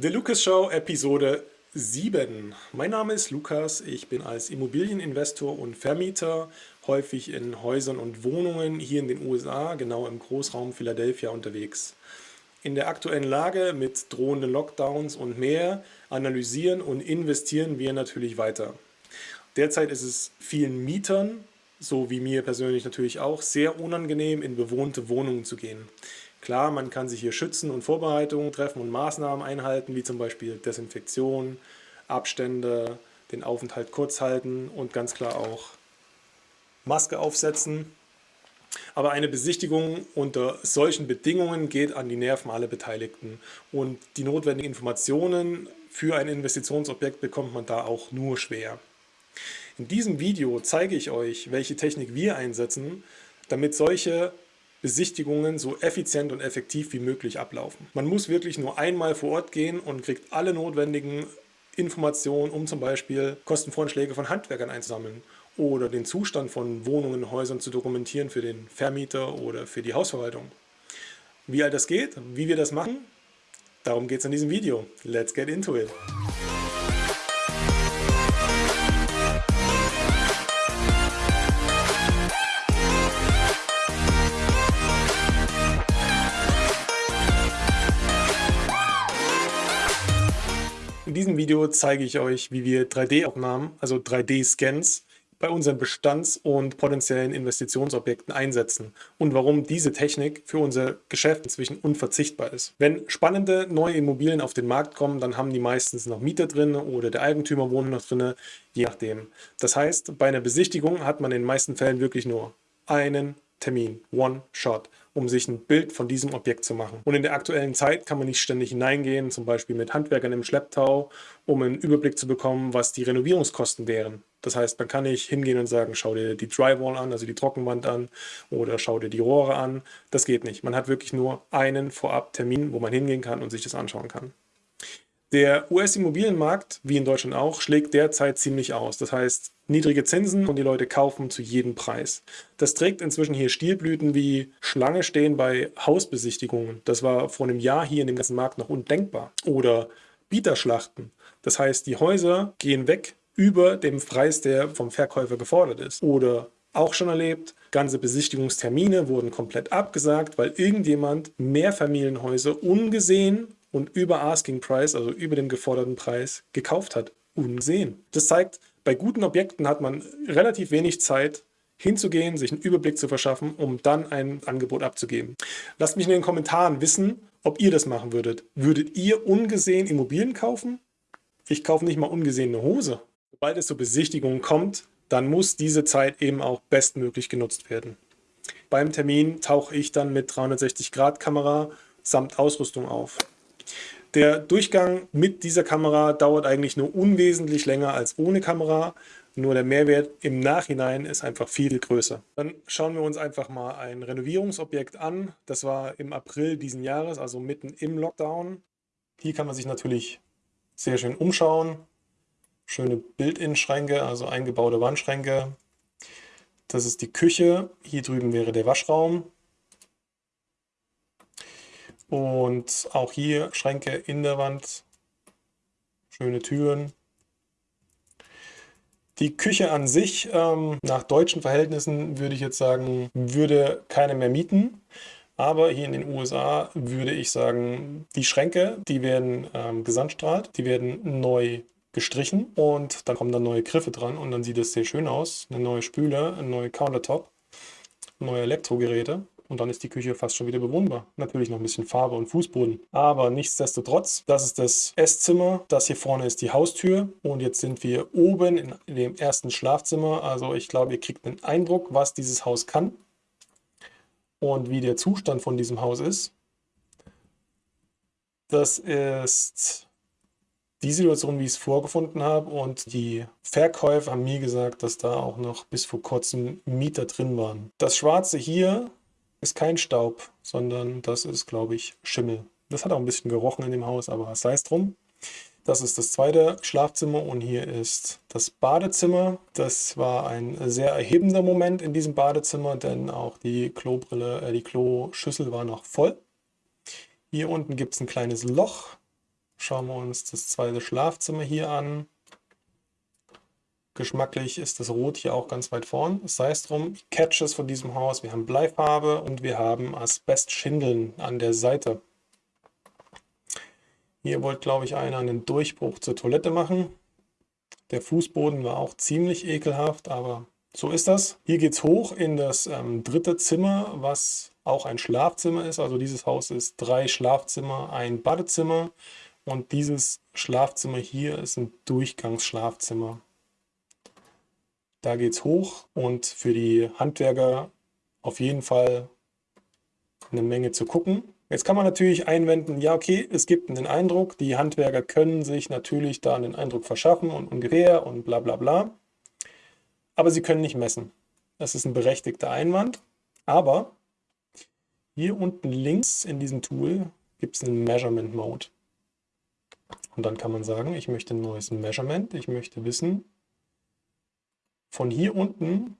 The Lucas Show Episode 7. Mein Name ist Lukas, ich bin als Immobilieninvestor und Vermieter häufig in Häusern und Wohnungen hier in den USA, genau im Großraum Philadelphia unterwegs. In der aktuellen Lage mit drohenden Lockdowns und mehr analysieren und investieren wir natürlich weiter. Derzeit ist es vielen Mietern, so wie mir persönlich natürlich auch, sehr unangenehm in bewohnte Wohnungen zu gehen. Klar, man kann sich hier schützen und Vorbereitungen treffen und Maßnahmen einhalten, wie zum Beispiel Desinfektion, Abstände, den Aufenthalt kurz halten und ganz klar auch Maske aufsetzen. Aber eine Besichtigung unter solchen Bedingungen geht an die Nerven aller Beteiligten und die notwendigen Informationen für ein Investitionsobjekt bekommt man da auch nur schwer. In diesem Video zeige ich euch, welche Technik wir einsetzen, damit solche Besichtigungen so effizient und effektiv wie möglich ablaufen. Man muss wirklich nur einmal vor Ort gehen und kriegt alle notwendigen Informationen, um zum Beispiel Kostenvorschläge von Handwerkern einzusammeln oder den Zustand von Wohnungen und Häusern zu dokumentieren für den Vermieter oder für die Hausverwaltung. Wie all das geht, wie wir das machen, darum geht es in diesem Video. Let's get into it! Diesem Video zeige ich euch, wie wir 3D-Aufnahmen, also 3D-Scans, bei unseren Bestands- und potenziellen Investitionsobjekten einsetzen und warum diese Technik für unser Geschäft inzwischen unverzichtbar ist. Wenn spannende neue Immobilien auf den Markt kommen, dann haben die meistens noch Mieter drin oder der Eigentümer wohnt noch drin, je nachdem. Das heißt, bei einer Besichtigung hat man in den meisten Fällen wirklich nur einen Termin, One Shot, um sich ein Bild von diesem Objekt zu machen. Und in der aktuellen Zeit kann man nicht ständig hineingehen, zum Beispiel mit Handwerkern im Schlepptau, um einen Überblick zu bekommen, was die Renovierungskosten wären. Das heißt, man kann nicht hingehen und sagen, schau dir die Drywall an, also die Trockenwand an, oder schau dir die Rohre an. Das geht nicht. Man hat wirklich nur einen Vorab-Termin, wo man hingehen kann und sich das anschauen kann. Der US-Immobilienmarkt, wie in Deutschland auch, schlägt derzeit ziemlich aus. Das heißt, niedrige Zinsen und die Leute kaufen zu jedem Preis. Das trägt inzwischen hier Stilblüten wie Schlange stehen bei Hausbesichtigungen. Das war vor einem Jahr hier in dem ganzen Markt noch undenkbar. Oder Bieterschlachten. Das heißt, die Häuser gehen weg über dem Preis, der vom Verkäufer gefordert ist. Oder auch schon erlebt, ganze Besichtigungstermine wurden komplett abgesagt, weil irgendjemand Mehrfamilienhäuser ungesehen und über Asking Price, also über dem geforderten Preis, gekauft hat. Unsehen. Das zeigt, bei guten Objekten hat man relativ wenig Zeit, hinzugehen, sich einen Überblick zu verschaffen, um dann ein Angebot abzugeben. Lasst mich in den Kommentaren wissen, ob ihr das machen würdet. Würdet ihr ungesehen Immobilien kaufen? Ich kaufe nicht mal ungesehen eine Hose. Sobald es zur Besichtigung kommt, dann muss diese Zeit eben auch bestmöglich genutzt werden. Beim Termin tauche ich dann mit 360-Grad-Kamera samt Ausrüstung auf. Der Durchgang mit dieser Kamera dauert eigentlich nur unwesentlich länger als ohne Kamera, nur der Mehrwert im Nachhinein ist einfach viel größer. Dann schauen wir uns einfach mal ein Renovierungsobjekt an. Das war im April diesen Jahres, also mitten im Lockdown. Hier kann man sich natürlich sehr schön umschauen. Schöne Bild-In-Schränke, also eingebaute Wandschränke. Das ist die Küche. Hier drüben wäre der Waschraum. Und auch hier Schränke in der Wand, schöne Türen. Die Küche an sich, ähm, nach deutschen Verhältnissen würde ich jetzt sagen, würde keine mehr mieten. Aber hier in den USA würde ich sagen, die Schränke, die werden ähm, gesandstrahlt, die werden neu gestrichen und dann kommen dann neue Griffe dran und dann sieht es sehr schön aus. Eine neue Spüle, ein neuer Countertop, neue Elektrogeräte und dann ist die Küche fast schon wieder bewohnbar. Natürlich noch ein bisschen Farbe und Fußboden. Aber nichtsdestotrotz, das ist das Esszimmer. Das hier vorne ist die Haustür. Und jetzt sind wir oben in, dem ersten Schlafzimmer. Also ich glaube, ihr kriegt einen Eindruck, was dieses Haus kann und wie der Zustand von diesem Haus ist. Das ist die Situation, wie ich es vorgefunden habe. Und die Verkäufer haben mir gesagt, dass da auch noch bis vor kurzem Mieter drin waren. Das Schwarze hier ist kein Staub, sondern das ist, glaube ich, Schimmel. Das hat auch ein bisschen gerochen in dem Haus, aber sei es drum. Das ist das zweite Schlafzimmer und hier ist das Badezimmer. Das war ein sehr erhebender Moment in diesem Badezimmer, denn auch die Klobrille, äh, die Kloschüssel war noch voll. Hier unten gibt es ein kleines Loch. Schauen wir uns das zweite Schlafzimmer hier an. Geschmacklich ist das Rot hier auch ganz weit vorn. Sei es drum, Catches von diesem Haus. Wir haben Bleifarbe und wir haben Asbestschindeln an der Seite. Hier wollte, glaube ich, einer einen Durchbruch zur Toilette machen. Der Fußboden war auch ziemlich ekelhaft, aber so ist das. Hier geht es hoch in das ähm, dritte Zimmer, was auch ein Schlafzimmer ist. Also dieses Haus ist drei Schlafzimmer, ein Badezimmer und dieses Schlafzimmer hier ist ein Durchgangsschlafzimmer. Da geht es hoch und für die Handwerker auf jeden Fall eine Menge zu gucken. Jetzt kann man natürlich einwenden, ja okay, es gibt einen Eindruck, die Handwerker können sich natürlich da einen Eindruck verschaffen und ungefähr und bla bla bla. Aber sie können nicht messen. Das ist ein berechtigter Einwand. Aber hier unten links in diesem Tool gibt es einen Measurement Mode. Und dann kann man sagen, ich möchte ein neues Measurement. Ich möchte wissen, von hier unten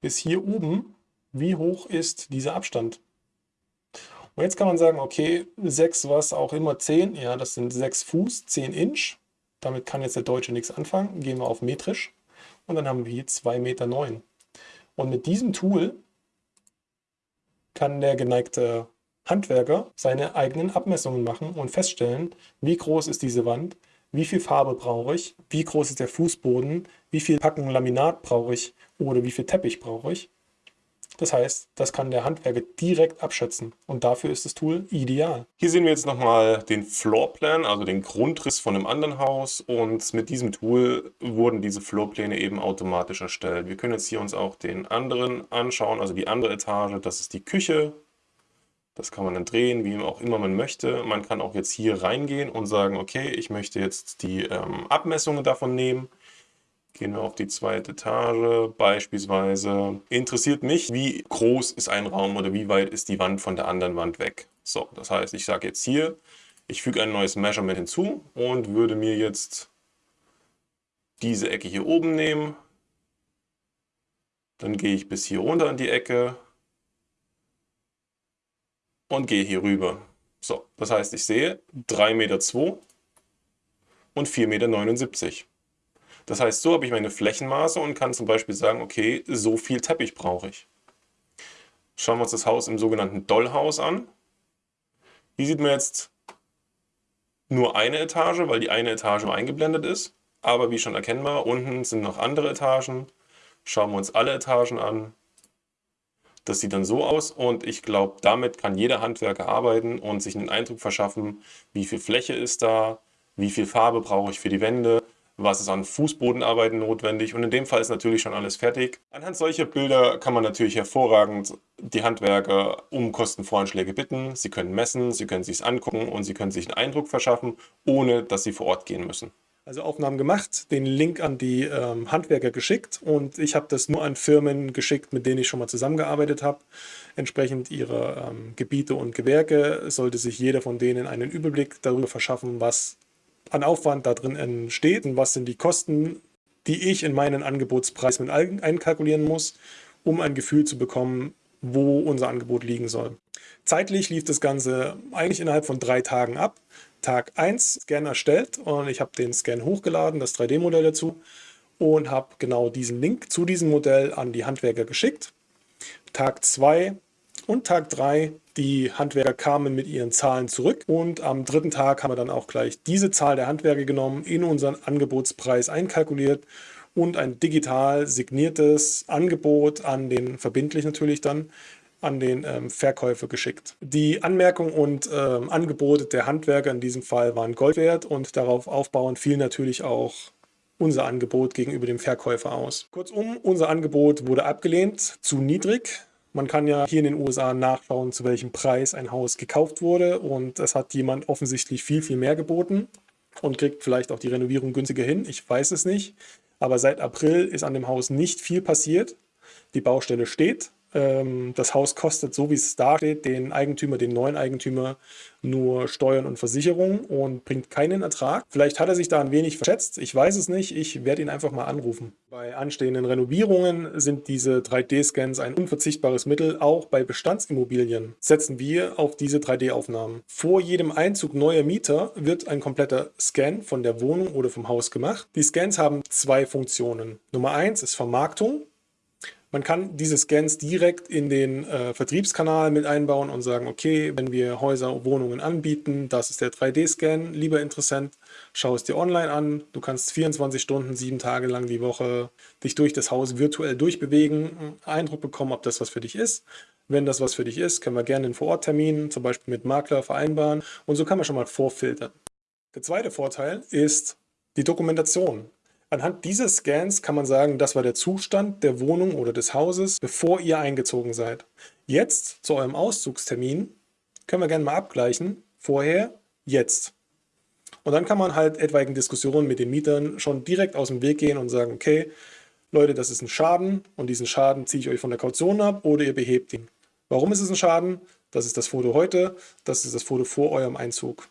bis hier oben, wie hoch ist dieser Abstand. Und jetzt kann man sagen, okay, 6, was auch immer, 10, ja, das sind 6 Fuß, 10 Inch. Damit kann jetzt der Deutsche nichts anfangen. Gehen wir auf metrisch und dann haben wir hier 2,9 Meter. Und mit diesem Tool kann der geneigte Handwerker seine eigenen Abmessungen machen und feststellen, wie groß ist diese Wand, wie viel Farbe brauche ich, wie groß ist der Fußboden, wie viel Packen Laminat brauche ich oder wie viel Teppich brauche ich. Das heißt, das kann der Handwerker direkt abschätzen und dafür ist das Tool ideal. Hier sehen wir jetzt nochmal den Floorplan, also den Grundriss von einem anderen Haus und mit diesem Tool wurden diese Floorpläne eben automatisch erstellt. Wir können jetzt hier uns auch den anderen anschauen, also die andere Etage, das ist die Küche. Das kann man dann drehen, wie auch immer man möchte. Man kann auch jetzt hier reingehen und sagen, okay, ich möchte jetzt die ähm, Abmessungen davon nehmen Gehen wir auf die zweite Etage. Beispielsweise interessiert mich, wie groß ist ein Raum oder wie weit ist die Wand von der anderen Wand weg. So, das heißt, ich sage jetzt hier, ich füge ein neues Measurement hinzu und würde mir jetzt diese Ecke hier oben nehmen. Dann gehe ich bis hier runter in die Ecke und gehe hier rüber. So, das heißt, ich sehe 3,2 Meter und 4,79 Meter. Das heißt, so habe ich meine Flächenmaße und kann zum Beispiel sagen, okay, so viel Teppich brauche ich. Schauen wir uns das Haus im sogenannten Dollhaus an. Hier sieht man jetzt nur eine Etage, weil die eine Etage eingeblendet ist. Aber wie schon erkennbar, unten sind noch andere Etagen. Schauen wir uns alle Etagen an. Das sieht dann so aus und ich glaube, damit kann jeder Handwerker arbeiten und sich einen Eindruck verschaffen, wie viel Fläche ist da, wie viel Farbe brauche ich für die Wände, was ist an Fußbodenarbeiten notwendig und in dem Fall ist natürlich schon alles fertig. Anhand solcher Bilder kann man natürlich hervorragend die Handwerker um Kostenvoranschläge bitten. Sie können messen, sie können sich angucken und sie können sich einen Eindruck verschaffen, ohne dass sie vor Ort gehen müssen. Also Aufnahmen gemacht, den Link an die ähm, Handwerker geschickt und ich habe das nur an Firmen geschickt, mit denen ich schon mal zusammengearbeitet habe. Entsprechend ihrer ähm, Gebiete und Gewerke sollte sich jeder von denen einen Überblick darüber verschaffen, was an Aufwand da drin entsteht und was sind die Kosten, die ich in meinen Angebotspreis mit einkalkulieren muss, um ein Gefühl zu bekommen, wo unser Angebot liegen soll. Zeitlich lief das Ganze eigentlich innerhalb von drei Tagen ab. Tag 1 Scan erstellt und ich habe den Scan hochgeladen, das 3D-Modell dazu und habe genau diesen Link zu diesem Modell an die Handwerker geschickt. Tag 2 und Tag 3 die Handwerker kamen mit ihren Zahlen zurück und am dritten Tag haben wir dann auch gleich diese Zahl der Handwerker genommen, in unseren Angebotspreis einkalkuliert und ein digital signiertes Angebot an den, verbindlich natürlich dann, an den ähm, Verkäufer geschickt. Die Anmerkungen und ähm, Angebote der Handwerker in diesem Fall waren Gold wert und darauf aufbauend fiel natürlich auch unser Angebot gegenüber dem Verkäufer aus. Kurzum, unser Angebot wurde abgelehnt, zu niedrig. Man kann ja hier in den USA nachschauen, zu welchem Preis ein Haus gekauft wurde und es hat jemand offensichtlich viel, viel mehr geboten und kriegt vielleicht auch die Renovierung günstiger hin. Ich weiß es nicht, aber seit April ist an dem Haus nicht viel passiert. Die Baustelle steht ähm, das Haus kostet, so wie es da steht, den Eigentümer, den neuen Eigentümer nur Steuern und Versicherungen und bringt keinen Ertrag. Vielleicht hat er sich da ein wenig verschätzt, ich weiß es nicht, ich werde ihn einfach mal anrufen. Bei anstehenden Renovierungen sind diese 3D-Scans ein unverzichtbares Mittel, auch bei Bestandsimmobilien setzen wir auf diese 3D-Aufnahmen. Vor jedem Einzug neuer Mieter wird ein kompletter Scan von der Wohnung oder vom Haus gemacht. Die Scans haben zwei Funktionen. Nummer eins ist Vermarktung. Man kann diese Scans direkt in den äh, Vertriebskanal mit einbauen und sagen, okay, wenn wir Häuser, Wohnungen anbieten, das ist der 3D-Scan, lieber Interessent, schau es dir online an. Du kannst 24 Stunden, sieben Tage lang die Woche dich durch das Haus virtuell durchbewegen, Eindruck bekommen, ob das was für dich ist. Wenn das was für dich ist, können wir gerne einen Vororttermin, zum Beispiel mit Makler, vereinbaren und so kann man schon mal vorfiltern. Der zweite Vorteil ist die Dokumentation. Anhand dieses Scans kann man sagen, das war der Zustand der Wohnung oder des Hauses, bevor ihr eingezogen seid. Jetzt, zu eurem Auszugstermin, können wir gerne mal abgleichen, vorher, jetzt. Und dann kann man halt etwaigen Diskussionen mit den Mietern schon direkt aus dem Weg gehen und sagen, okay, Leute, das ist ein Schaden und diesen Schaden ziehe ich euch von der Kaution ab oder ihr behebt ihn. Warum ist es ein Schaden? Das ist das Foto heute, das ist das Foto vor eurem Einzug.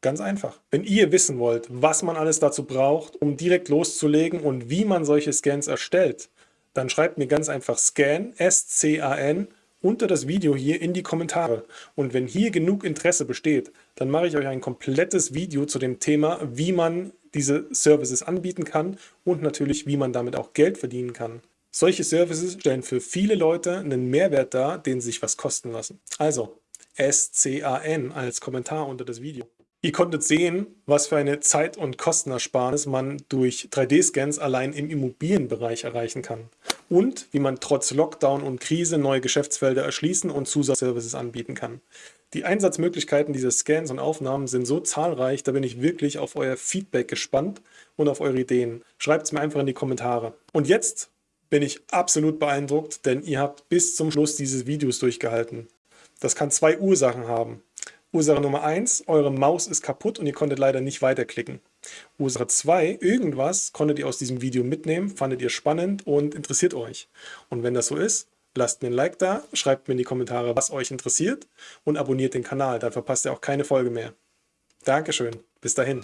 Ganz einfach. Wenn ihr wissen wollt, was man alles dazu braucht, um direkt loszulegen und wie man solche Scans erstellt, dann schreibt mir ganz einfach Scan, S-C-A-N, unter das Video hier in die Kommentare. Und wenn hier genug Interesse besteht, dann mache ich euch ein komplettes Video zu dem Thema, wie man diese Services anbieten kann und natürlich, wie man damit auch Geld verdienen kann. Solche Services stellen für viele Leute einen Mehrwert dar, den sich was kosten lassen. Also, S-C-A-N als Kommentar unter das Video. Ihr konntet sehen, was für eine Zeit- und Kostenersparnis man durch 3D-Scans allein im Immobilienbereich erreichen kann. Und wie man trotz Lockdown und Krise neue Geschäftsfelder erschließen und Zusatzservices anbieten kann. Die Einsatzmöglichkeiten dieser Scans und Aufnahmen sind so zahlreich, da bin ich wirklich auf euer Feedback gespannt und auf eure Ideen. Schreibt es mir einfach in die Kommentare. Und jetzt bin ich absolut beeindruckt, denn ihr habt bis zum Schluss dieses Videos durchgehalten. Das kann zwei Ursachen haben. Ursache Nummer 1, eure Maus ist kaputt und ihr konntet leider nicht weiterklicken. Ursache 2, irgendwas konntet ihr aus diesem Video mitnehmen, fandet ihr spannend und interessiert euch. Und wenn das so ist, lasst mir ein Like da, schreibt mir in die Kommentare, was euch interessiert und abonniert den Kanal, dann verpasst ihr auch keine Folge mehr. Dankeschön, bis dahin.